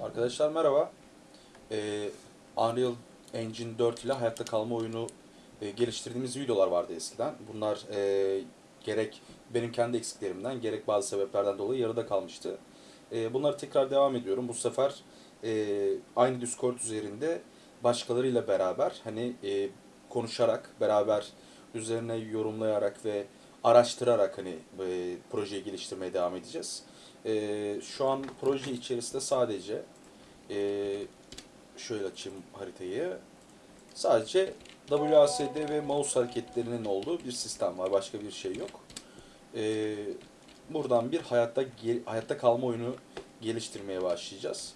Arkadaşlar merhaba. Ee, Unreal Engine 4 ile hayatta kalma oyunu e, geliştirdiğimiz videolar vardı eskiden. Bunlar e, gerek benim kendi eksiklerimden gerek bazı sebeplerden dolayı yarıda kalmıştı. E, bunları tekrar devam ediyorum. Bu sefer e, aynı Discord üzerinde başkalarıyla beraber hani e, konuşarak beraber üzerine yorumlayarak ve araştırarak hani e, projeyi geliştirmeye devam edeceğiz. E, şu an proje içerisinde sadece e, şöyle açayım haritayı. Sadece WASD ve mouse hareketlerinin olduğu bir sistem var. Başka bir şey yok. E, buradan bir hayatta hayatta kalma oyunu geliştirmeye başlayacağız.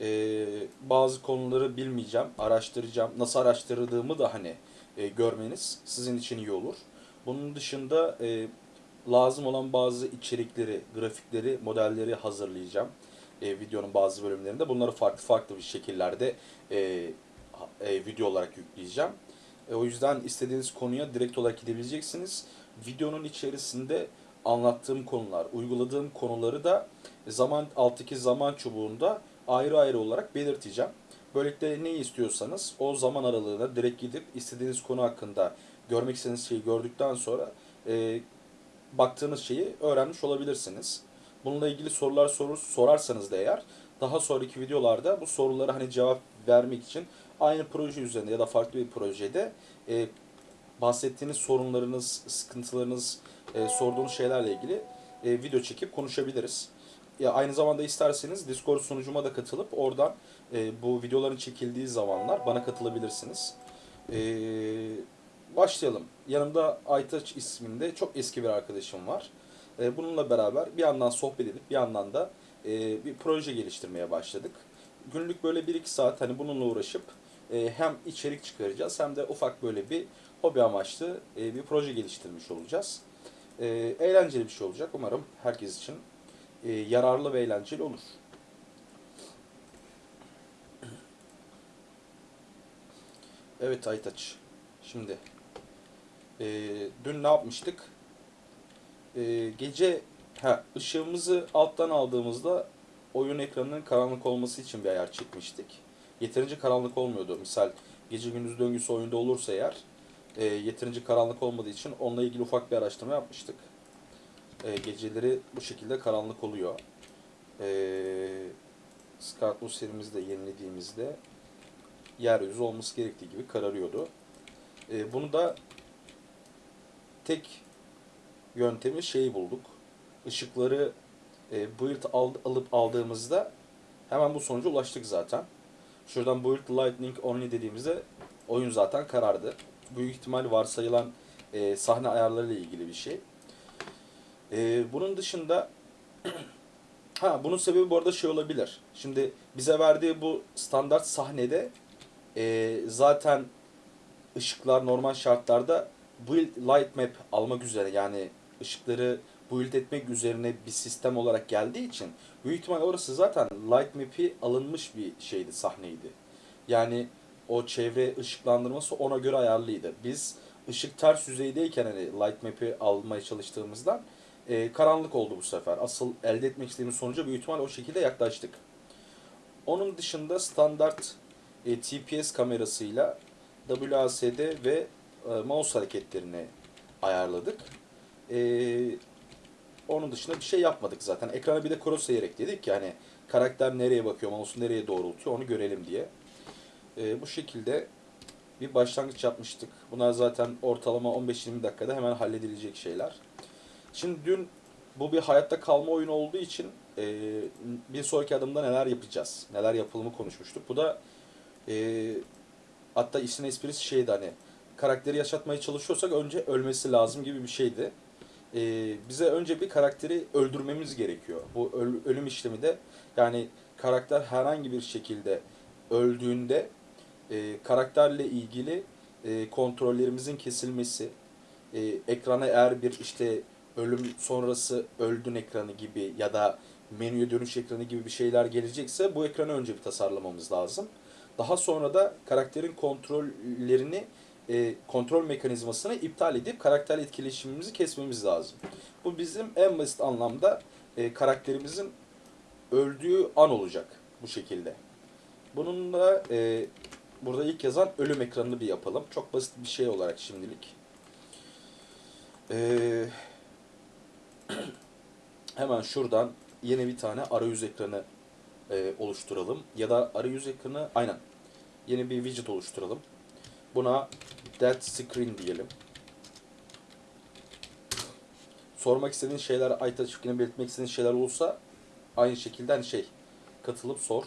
E, bazı konuları bilmeyeceğim, araştıracağım. Nasıl araştırdığımı da hani e, görmeniz sizin için iyi olur. Bunun dışında e, lazım olan bazı içerikleri, grafikleri, modelleri hazırlayacağım. E, videonun bazı bölümlerinde. Bunları farklı farklı bir şekillerde e, e, video olarak yükleyeceğim. E, o yüzden istediğiniz konuya direkt olarak gidebileceksiniz. Videonun içerisinde anlattığım konular, uyguladığım konuları da zaman alttaki zaman çubuğunda ayrı ayrı olarak belirteceğim. Böylelikle ne istiyorsanız o zaman aralığına direkt gidip istediğiniz konu hakkında görmek istediğiniz şeyi gördükten sonra e, baktığınız şeyi öğrenmiş olabilirsiniz. Bununla ilgili sorular sorur, sorarsanız da eğer daha sonraki videolarda bu sorulara hani cevap vermek için aynı proje üzerinde ya da farklı bir projede e, bahsettiğiniz sorunlarınız, sıkıntılarınız, e, sorduğunuz şeylerle ilgili e, video çekip konuşabiliriz. Ya aynı zamanda isterseniz Discord sunucuma da katılıp oradan e, bu videoların çekildiği zamanlar bana katılabilirsiniz. E, başlayalım. Yanımda Aytaç isminde çok eski bir arkadaşım var. E, bununla beraber bir yandan sohbet edip bir yandan da e, bir proje geliştirmeye başladık. Günlük böyle 1-2 saat hani bununla uğraşıp e, hem içerik çıkaracağız hem de ufak böyle bir hobi amaçlı e, bir proje geliştirmiş olacağız. Eğlenceli bir şey olacak. Umarım herkes için yararlı ve eğlenceli olur. Evet Aytaç. Şimdi e, dün ne yapmıştık? E, gece ha, ışığımızı alttan aldığımızda oyun ekranının karanlık olması için bir ayar çekmiştik. Yeterince karanlık olmuyordu. Misal gece gündüz döngüsü oyunda olursa eğer e, yeterince karanlık olmadığı için onunla ilgili ufak bir araştırma yapmıştık. E, geceleri bu şekilde karanlık oluyor. E, Scarlet serimizi de yenilediğimizde yeryüzü olması gerektiği gibi kararıyordu. E, bunu da tek yöntemi şeyi bulduk. Işıkları e, build al, alıp aldığımızda hemen bu sonuca ulaştık zaten. Şuradan build lightning only dediğimizde oyun zaten karardı. Büyük ihtimal varsayılan e, sahne ayarları ile ilgili bir şey. E, bunun dışında ha bunun sebebi bu arada şey olabilir. Şimdi bize verdiği bu standart sahnede e, zaten ışıklar normal şartlarda build light map almak üzere yani ışıkları build etmek üzerine bir sistem olarak geldiği için büyük ihtimal orası zaten light map'i alınmış bir şeydi sahneydi. Yani o çevre ışıklandırması ona göre ayarlıydı. Biz ışık ters yüzeydeyken hani light map'i almaya çalıştığımızdan e, karanlık oldu bu sefer. Asıl elde etmek istediğimiz sonuca büyük ihtimal o şekilde yaklaştık. Onun dışında standart e, TPS kamerasıyla WASD ve mouse hareketlerini ayarladık. E, onun dışında bir şey yapmadık zaten. Ekrana bir de crosshair ekledik ki hani karakter nereye bakıyor, mouse nereye doğrultuyor onu görelim diye. E, bu şekilde bir başlangıç yapmıştık. Bunlar zaten ortalama 15-20 dakikada hemen halledilecek şeyler. Şimdi dün bu bir hayatta kalma oyunu olduğu için e, bir sonraki adımda neler yapacağız, neler yapılımı konuşmuştuk. Bu da e, hatta işin esprisi şeydi hani karakteri yaşatmaya çalışıyorsak önce ölmesi lazım gibi bir şeydi. E, bize önce bir karakteri öldürmemiz gerekiyor. Bu öl- ölüm işlemi de yani karakter herhangi bir şekilde öldüğünde e, karakterle ilgili e, kontrollerimizin kesilmesi, e, ekrana eğer bir işte ölüm sonrası öldün ekranı gibi ya da menüye dönüş ekranı gibi bir şeyler gelecekse bu ekranı önce bir tasarlamamız lazım. Daha sonra da karakterin kontrollerini e, kontrol mekanizmasını iptal edip karakter etkileşimimizi kesmemiz lazım. Bu bizim en basit anlamda e, karakterimizin öldüğü an olacak. Bu şekilde. Bunun da e, burada ilk yazan ölüm ekranını bir yapalım. Çok basit bir şey olarak şimdilik. Ee, hemen şuradan yeni bir tane arayüz ekranı e, oluşturalım. Ya da arayüz ekranı aynen yeni bir widget oluşturalım. Buna dead screen diyelim. Sormak istediğin şeyler, ayta çiftliğine belirtmek istediğin şeyler olursa aynı şekilde hani şey katılıp sor.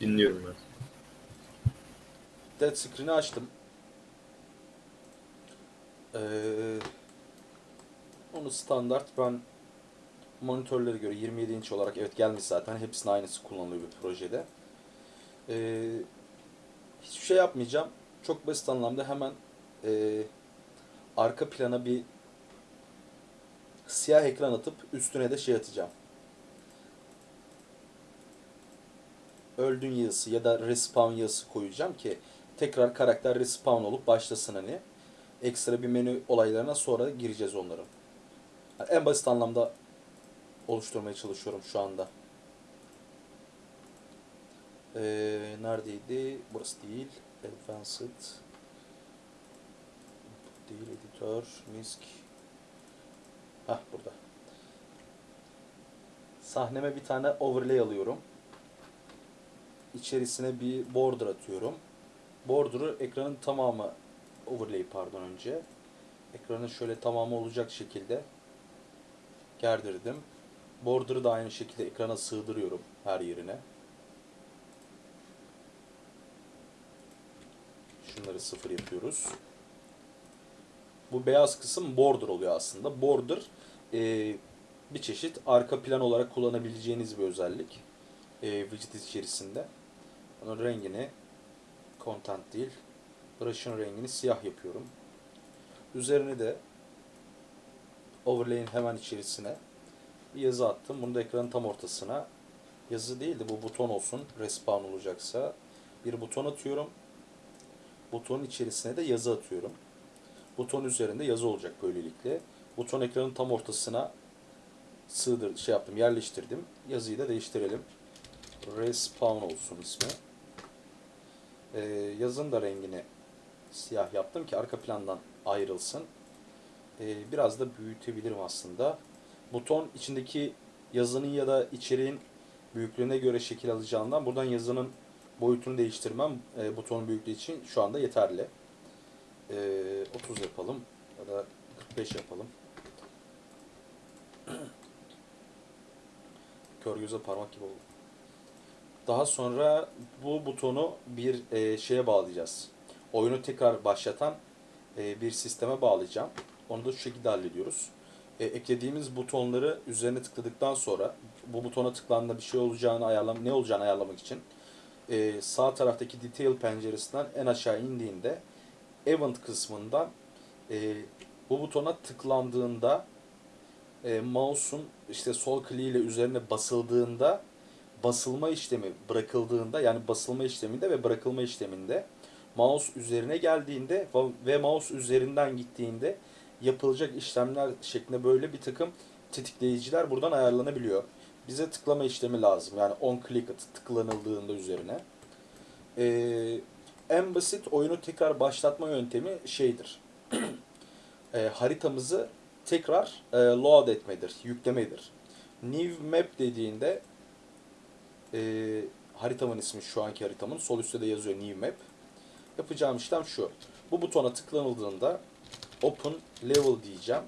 Dinliyorum ben. Dead screen'i açtım. Ee, onu standart ben monitörlere göre 27 inç olarak evet gelmiş zaten. Hepsinin aynısı kullanılıyor bir projede. Ee, hiçbir şey yapmayacağım. Çok basit anlamda hemen e, arka plana bir siyah ekran atıp üstüne de şey atacağım. öldün yazısı ya da respawn yazısı koyacağım ki tekrar karakter respawn olup başlasın hani. Ekstra bir menü olaylarına sonra gireceğiz onların. En basit anlamda oluşturmaya çalışıyorum şu anda. Ee, neredeydi? Burası değil. Advanced. Değil editör. Misk. Hah burada. Sahneme bir tane overlay alıyorum içerisine bir border atıyorum. Border'ı ekranın tamamı overlay pardon önce. Ekranın şöyle tamamı olacak şekilde gerdirdim. Border'ı da aynı şekilde ekrana sığdırıyorum her yerine. Şunları sıfır yapıyoruz. Bu beyaz kısım border oluyor aslında. Border e, bir çeşit arka plan olarak kullanabileceğiniz bir özellik. E, widget içerisinde. Onun rengini content değil, brush'ın rengini siyah yapıyorum. Üzerine de overlay'in hemen içerisine bir yazı attım. Bunu da ekranın tam ortasına yazı değil de bu buton olsun. Respawn olacaksa bir buton atıyorum. Butonun içerisine de yazı atıyorum. Buton üzerinde yazı olacak böylelikle. Buton ekranın tam ortasına sığdır şey yaptım, yerleştirdim. Yazıyı da değiştirelim. Respawn olsun ismi. Ee, yazın da rengini siyah yaptım ki arka plandan ayrılsın. Ee, biraz da büyütebilirim aslında. Buton içindeki yazının ya da içeriğin büyüklüğüne göre şekil alacağından buradan yazının boyutunu değiştirmem e, butonun büyüklüğü için şu anda yeterli. Ee, 30 yapalım ya da 45 yapalım. Kör göze parmak gibi oldu. Daha sonra bu butonu bir e, şeye bağlayacağız. Oyunu tekrar başlatan e, bir sisteme bağlayacağım. Onu da şu şekilde hallediyoruz. E, eklediğimiz butonları üzerine tıkladıktan sonra bu butona tıklandığında bir şey olacağını ayarlam ne olacağını ayarlamak için e, sağ taraftaki detail penceresinden en aşağı indiğinde event kısmından e, bu butona tıklandığında e, mouse'un işte sol kliğiyle üzerine basıldığında basılma işlemi bırakıldığında yani basılma işleminde ve bırakılma işleminde mouse üzerine geldiğinde ve mouse üzerinden gittiğinde yapılacak işlemler şeklinde böyle bir takım tetikleyiciler buradan ayarlanabiliyor. Bize tıklama işlemi lazım. Yani on click tıklanıldığında üzerine. Ee, en basit oyunu tekrar başlatma yöntemi şeydir. e, haritamızı tekrar e, load etmedir, yüklemedir. New map dediğinde e, haritamın ismi şu anki haritamın. Sol üstte de yazıyor New Map. Yapacağım işlem şu. Bu butona tıklanıldığında Open Level diyeceğim.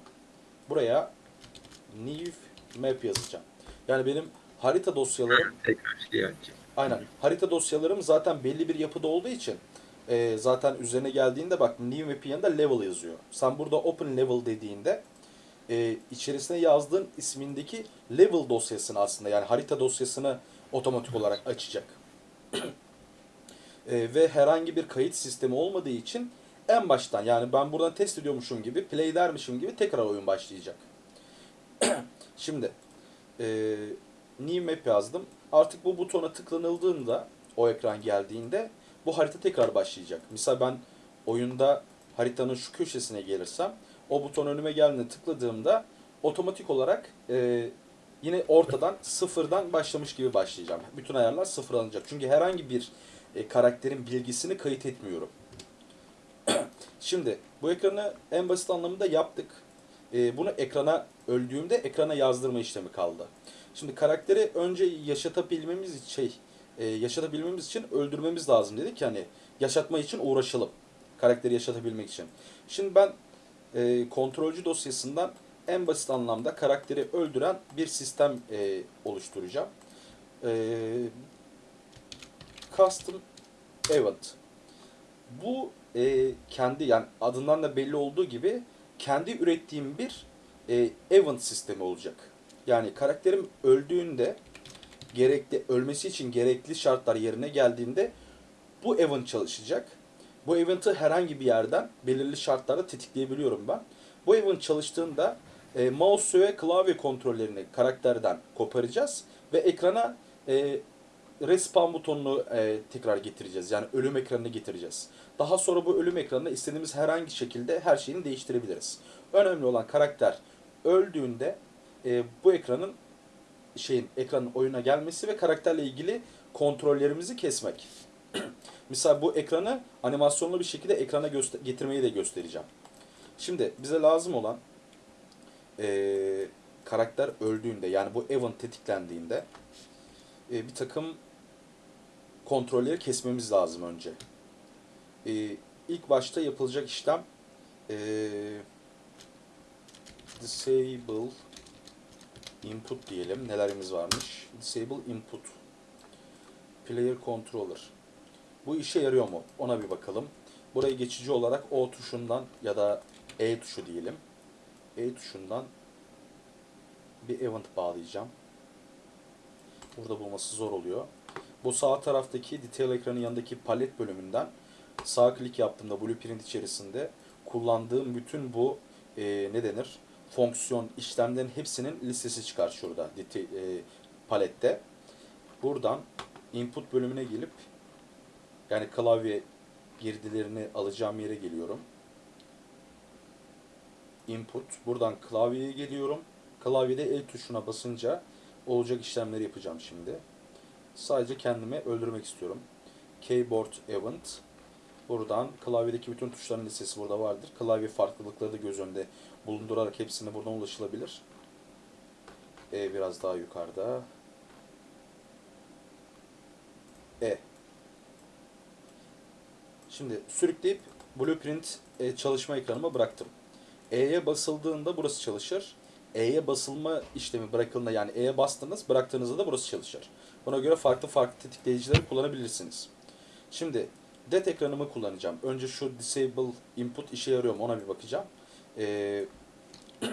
Buraya New Map yazacağım. Yani benim harita dosyalarım Tekrar şey aynen harita dosyalarım zaten belli bir yapıda olduğu için e, zaten üzerine geldiğinde bak New yanında Level yazıyor. Sen burada Open Level dediğinde e, içerisine yazdığın ismindeki level dosyasını aslında yani harita dosyasını otomatik olarak açacak. e, ve herhangi bir kayıt sistemi olmadığı için en baştan yani ben buradan test ediyormuşum gibi play dermişim gibi tekrar oyun başlayacak. Şimdi e, new map yazdım. Artık bu butona tıklanıldığında o ekran geldiğinde bu harita tekrar başlayacak. Misal ben oyunda haritanın şu köşesine gelirsem o buton önüme geldiğinde tıkladığımda otomatik olarak e, yine ortadan sıfırdan başlamış gibi başlayacağım. Bütün ayarlar sıfır alınacak. Çünkü herhangi bir e, karakterin bilgisini kayıt etmiyorum. Şimdi bu ekranı en basit anlamda yaptık. E, bunu ekrana öldüğümde ekrana yazdırma işlemi kaldı. Şimdi karakteri önce yaşatabilmemiz şey e, yaşatabilmemiz için öldürmemiz lazım dedik yani yaşatma için uğraşalım. Karakteri yaşatabilmek için. Şimdi ben e, kontrolcü dosyasından en basit anlamda karakteri öldüren bir sistem e, oluşturacağım. E, custom event. Bu e, kendi yani adından da belli olduğu gibi kendi ürettiğim bir e, event sistemi olacak. Yani karakterim öldüğünde gerekli ölmesi için gerekli şartlar yerine geldiğinde bu event çalışacak. Bu event'ı herhangi bir yerden belirli şartlarda tetikleyebiliyorum ben. Bu event çalıştığında e, mouse ve klavye kontrollerini karakterden koparacağız ve ekrana e, respawn butonunu e, tekrar getireceğiz. Yani ölüm ekranını getireceğiz. Daha sonra bu ölüm ekranında istediğimiz herhangi şekilde her şeyini değiştirebiliriz. Önemli olan karakter öldüğünde e, bu ekranın şeyin ekranın oyuna gelmesi ve karakterle ilgili kontrollerimizi kesmek. Mesela bu ekranı animasyonlu bir şekilde ekrana getirmeyi de göstereceğim. Şimdi bize lazım olan e, karakter öldüğünde yani bu event tetiklendiğinde e, bir takım kontrolleri kesmemiz lazım önce. E, ilk başta yapılacak işlem e, disable input diyelim. Nelerimiz varmış? Disable input. Player controller. Bu işe yarıyor mu? Ona bir bakalım. Burayı geçici olarak O tuşundan ya da E tuşu diyelim. E tuşundan bir event bağlayacağım. Burada bulması zor oluyor. Bu sağ taraftaki detail ekranın yanındaki palet bölümünden sağ klik yaptığımda blueprint içerisinde kullandığım bütün bu e, ne denir? Fonksiyon işlemlerin hepsinin listesi çıkar şurada detail, e, palette. Buradan input bölümüne gelip yani klavye girdilerini alacağım yere geliyorum. Input. Buradan klavyeye geliyorum. Klavyede el tuşuna basınca olacak işlemleri yapacağım şimdi. Sadece kendimi öldürmek istiyorum. Keyboard Event. Buradan klavyedeki bütün tuşların listesi burada vardır. Klavye farklılıkları da göz önünde bulundurarak hepsine buradan ulaşılabilir. E biraz daha yukarıda. E. Şimdi sürükleyip Blueprint e, çalışma ekranıma bıraktım. E'ye basıldığında burası çalışır. E'ye basılma işlemi bırakıldığında yani E'ye bastınız bıraktığınızda da burası çalışır. Buna göre farklı farklı tetikleyicileri kullanabilirsiniz. Şimdi det ekranımı kullanacağım. Önce şu disable input işe yarıyor mu ona bir bakacağım. Ee,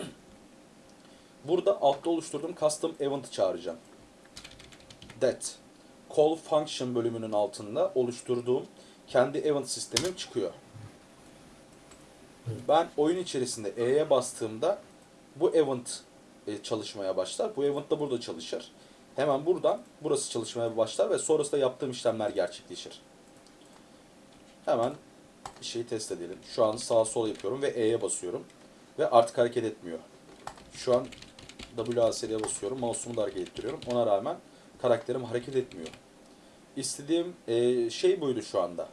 burada altta oluşturduğum custom event'ı çağıracağım. Det call function bölümünün altında oluşturduğum kendi event sistemim çıkıyor. Ben oyun içerisinde E'ye bastığımda bu event e, çalışmaya başlar. Bu event da burada çalışır. Hemen buradan burası çalışmaya başlar ve sonrasında yaptığım işlemler gerçekleşir. Hemen şeyi test edelim. Şu an sağa sola yapıyorum ve E'ye basıyorum. Ve artık hareket etmiyor. Şu an WASD'ye basıyorum. Mouse'umu da hareket ettiriyorum. Ona rağmen karakterim hareket etmiyor. İstediğim e, şey buydu şu anda.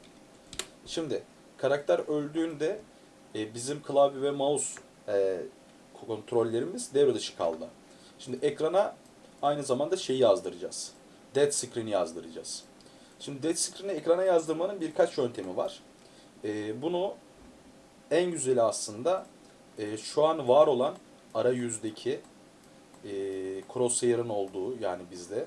Şimdi karakter öldüğünde e, bizim klavye ve mouse e, kontrollerimiz devre dışı kaldı. Şimdi ekrana aynı zamanda şeyi yazdıracağız. Dead screen'i yazdıracağız. Şimdi dead screen'i ekrana yazdırmanın birkaç yöntemi var. E, bunu en güzeli aslında e, şu an var olan arayüzdeki e, crosshair'ın olduğu yani bizde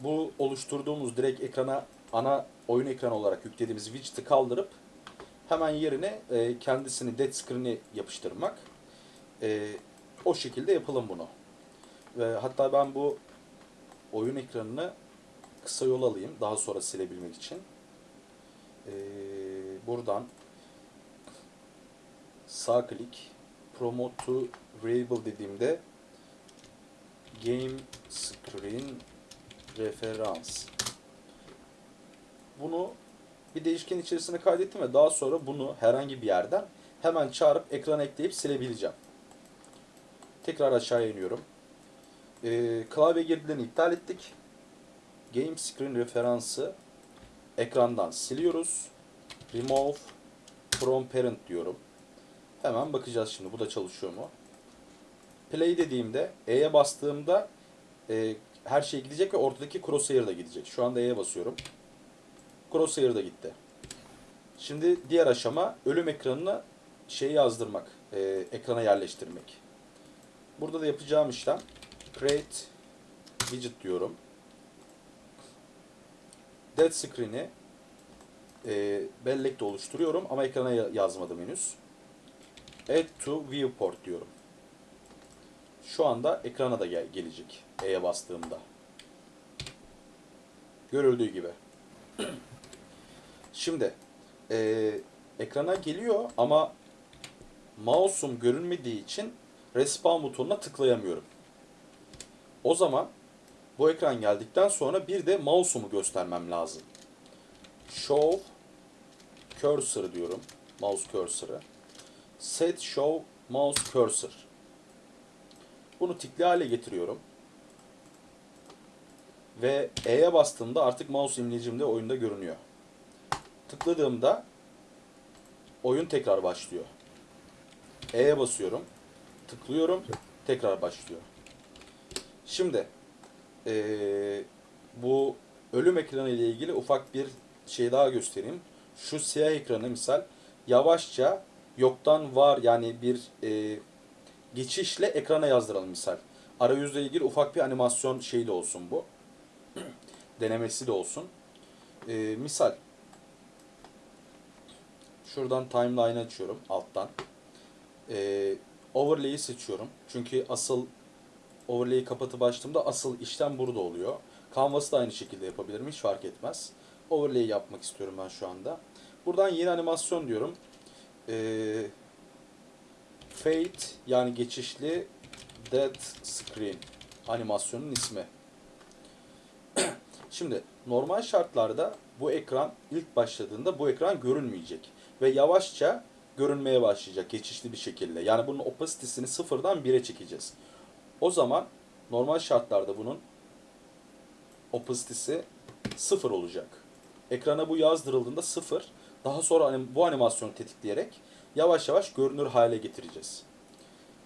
bu oluşturduğumuz direkt ekrana ana oyun ekranı olarak yüklediğimiz widget'ı kaldırıp hemen yerine e, kendisini dead screen'i yapıştırmak. E, o şekilde yapalım bunu. Ve hatta ben bu oyun ekranını kısa yol alayım daha sonra silebilmek için. E, buradan sağ klik promote to variable dediğimde game screen referans bunu bir değişken içerisine kaydettim ve daha sonra bunu herhangi bir yerden hemen çağırıp ekrana ekleyip silebileceğim. Tekrar aşağıya iniyorum. e, klavye girdilerini iptal ettik. Game screen referansı ekrandan siliyoruz. Remove from parent diyorum. Hemen bakacağız şimdi bu da çalışıyor mu? Play dediğimde E'ye bastığımda e, her şey gidecek ve ortadaki crosshair da gidecek. Şu anda E'ye basıyorum. Crosshair da gitti. Şimdi diğer aşama ölüm ekranına şeyi yazdırmak, e, ekrana yerleştirmek. Burada da yapacağım işlem create widget diyorum. Dead screen'i e, bellekte oluşturuyorum ama ekrana ya- yazmadım henüz. Add to viewport diyorum. Şu anda ekrana da gel- gelecek E'ye bastığımda. Görüldüğü gibi. Şimdi e, ekrana geliyor ama mouse'um görünmediği için respawn butonuna tıklayamıyorum. O zaman bu ekran geldikten sonra bir de mouse'umu göstermem lazım. Show cursor diyorum. Mouse cursor'ı. Set show mouse cursor. Bunu tikli hale getiriyorum. Ve E'ye bastığımda artık mouse imlecim de oyunda görünüyor. Tıkladığımda oyun tekrar başlıyor. E'ye basıyorum. Tıklıyorum. Tekrar başlıyor. Şimdi eee, bu ölüm ekranı ile ilgili ufak bir şey daha göstereyim. Şu siyah ekranı misal yavaşça yoktan var yani bir eee, geçişle ekrana yazdıralım misal. Arayüzle ilgili ufak bir animasyon şeyi de olsun bu. Denemesi de olsun. Eee, misal şuradan timeline açıyorum alttan. Eee overlay'i seçiyorum. Çünkü asıl overlay'i kapatıp açtığımda asıl işlem burada oluyor. Canvas'ı da aynı şekilde yapabilirim. Hiç fark etmez. Overlay yapmak istiyorum ben şu anda. Buradan yeni animasyon diyorum. Ee, fade yani geçişli dead screen animasyonun ismi. Şimdi normal şartlarda bu ekran ilk başladığında bu ekran görünmeyecek. Ve yavaşça görünmeye başlayacak geçişli bir şekilde. Yani bunun opacity'sini sıfırdan 1'e çekeceğiz. O zaman normal şartlarda bunun opacity'si sıfır olacak. Ekrana bu yazdırıldığında sıfır. Daha sonra bu animasyonu tetikleyerek yavaş yavaş görünür hale getireceğiz.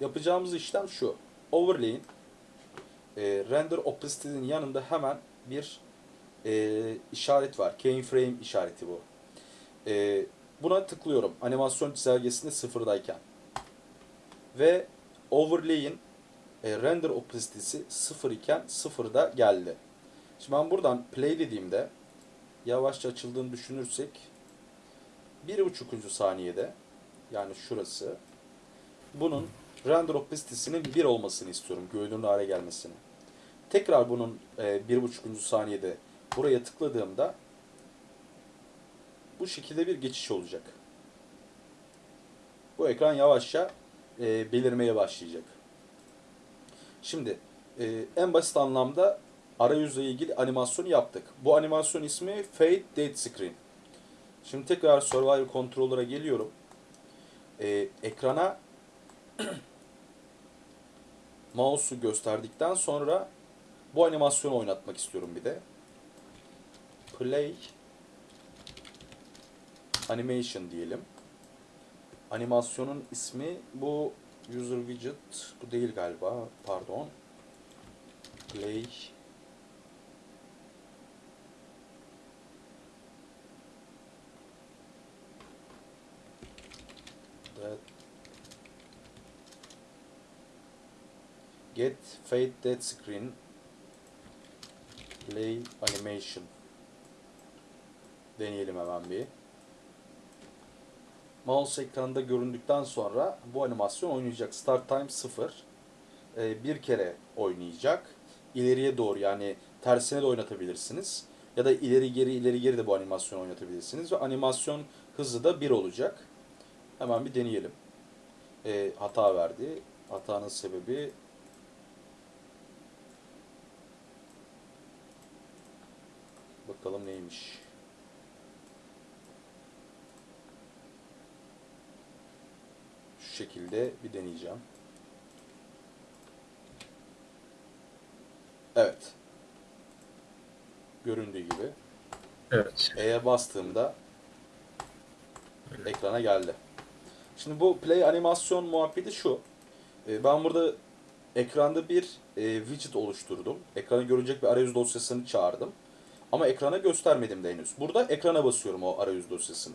Yapacağımız işlem şu. Overlay'in e, render opacity'nin yanında hemen bir e, işaret var. Keyframe işareti bu. E, buna tıklıyorum. Animasyon çizelgesinde sıfırdayken. Ve overlay'in e, render opacity'si 0 iken 0'da geldi. Şimdi ben buradan play dediğimde yavaşça açıldığını düşünürsek 1.5. saniyede yani şurası bunun render opacity'sinin 1 olmasını istiyorum. Görünür hale gelmesini. Tekrar bunun e, 1.5. saniyede buraya tıkladığımda bu şekilde bir geçiş olacak. Bu ekran yavaşça e, belirmeye başlayacak. Şimdi e, en basit anlamda arayüzle ilgili animasyonu yaptık. Bu animasyon ismi Fade Dead Screen. Şimdi tekrar Survivor Controller'a geliyorum. E, ekrana mouse'u gösterdikten sonra bu animasyonu oynatmak istiyorum bir de. Play Animation diyelim. Animasyonun ismi bu User Widget bu değil galiba. Pardon. Play That Get Fade Dead Screen Play Animation Deneyelim hemen bir. Mouse ekranda göründükten sonra bu animasyon oynayacak. Start time 0. Ee, bir kere oynayacak. İleriye doğru yani tersine de oynatabilirsiniz. Ya da ileri geri ileri geri de bu animasyonu oynatabilirsiniz. Ve animasyon hızı da 1 olacak. Hemen bir deneyelim. Ee, hata verdi. Hatanın sebebi bakalım neymiş. Şu şekilde bir deneyeceğim. Evet. Göründüğü gibi. Evet. E'ye bastığımda ekrana geldi. Şimdi bu play animasyon muhabbeti şu. Ee, Ben burada ekranda bir e, widget oluşturdum. Ekrana görünecek bir arayüz dosyasını çağırdım. Ama ekrana göstermedim de henüz. Burada ekrana basıyorum o arayüz dosyasını.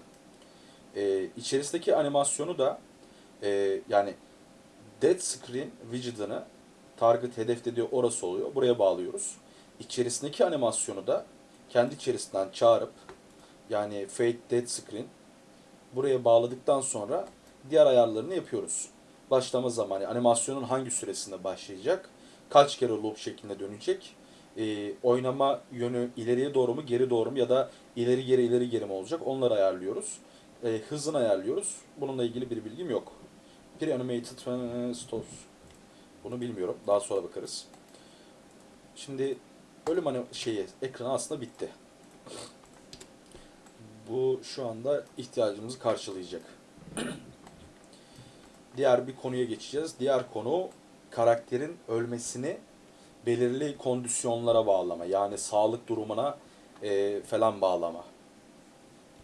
Ee, içerisindeki animasyonu da e, yani dead screen widget'ını target hedef dediği orası oluyor. Buraya bağlıyoruz. İçerisindeki animasyonu da kendi içerisinden çağırıp yani fade dead screen buraya bağladıktan sonra diğer ayarlarını yapıyoruz. Başlama zamanı, animasyonun hangi süresinde başlayacak, kaç kere loop şeklinde dönecek, e, oynama yönü ileriye doğru mu, geri doğru mu ya da ileri geri ileri geri mi olacak onları ayarlıyoruz. E, hızını ayarlıyoruz. Bununla ilgili bir bilgim yok. Pre-animated e, stores. Bunu bilmiyorum. Daha sonra bakarız. Şimdi ölüm hani şeyi, ekranı aslında bitti. Bu şu anda ihtiyacımızı karşılayacak. Diğer bir konuya geçeceğiz. Diğer konu karakterin ölmesini belirli kondisyonlara bağlama. Yani sağlık durumuna e, falan bağlama.